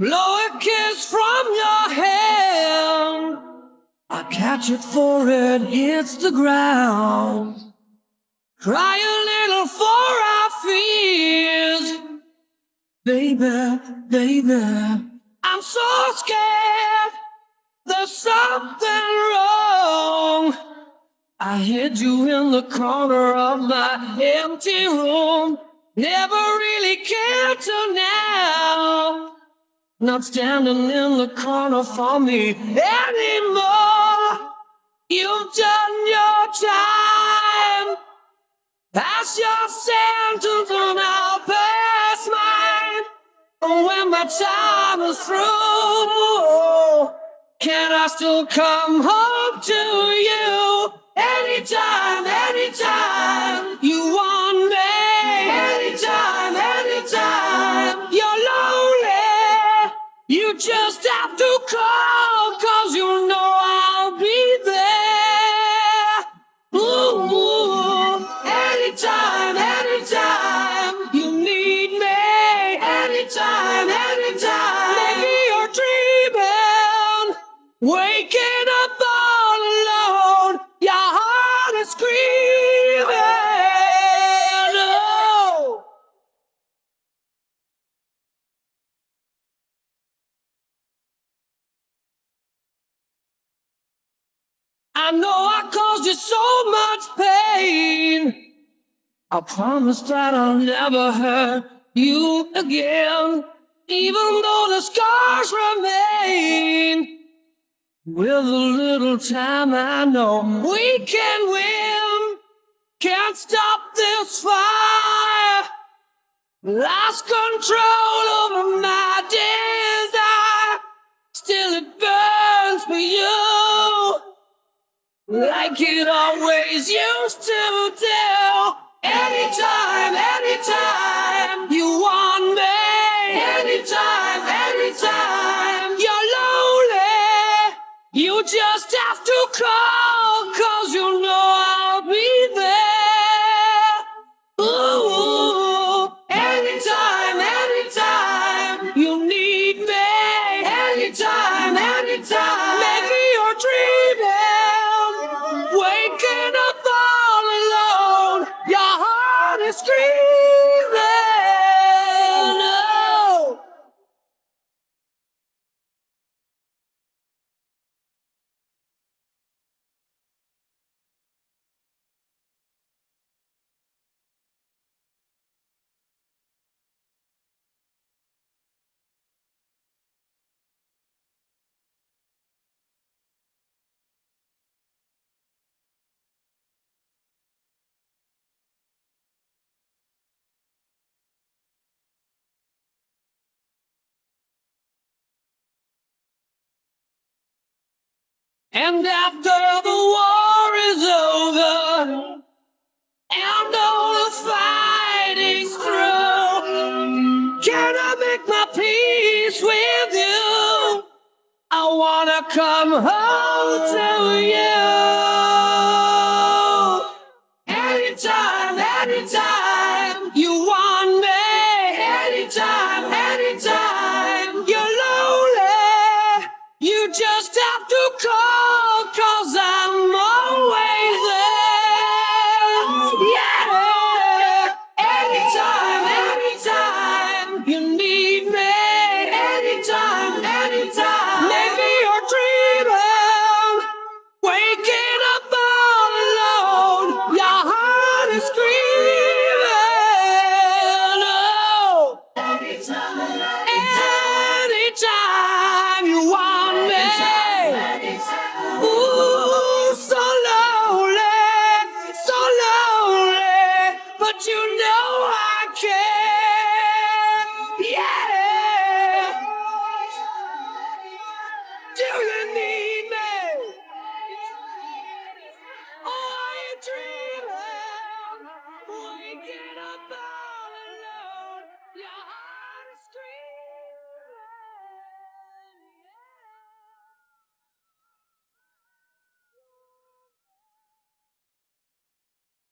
Blow a kiss from your hand. I catch it for it hits the ground. Cry a little for our fears. Baby, baby, I'm so scared. There's something wrong. I hid you in the corner of my empty room. Never really cared till now. Not standing in the corner for me anymore. You've done your time. Pass your sentence and I'll pass mine. When my time is through, can I still come home to you? Anytime, anytime you want waking up all alone. Your heart is screaming. Oh. I know I caused you so much pain. I promise that I'll never hurt you again, even though the scars remain. With a little time, I know we can win. Can't stop this fire. Lost control over my desire. Still, it burns for you. Like it always used to do. Anytime, anytime just have to call, cause you know I'll be there. Ooh, anytime, anytime you need me. Anytime, anytime. Maybe you're dreaming, And after the war is over, and all the fighting's through, can I make my peace with you? I wanna come home to you. Anytime, anytime you want.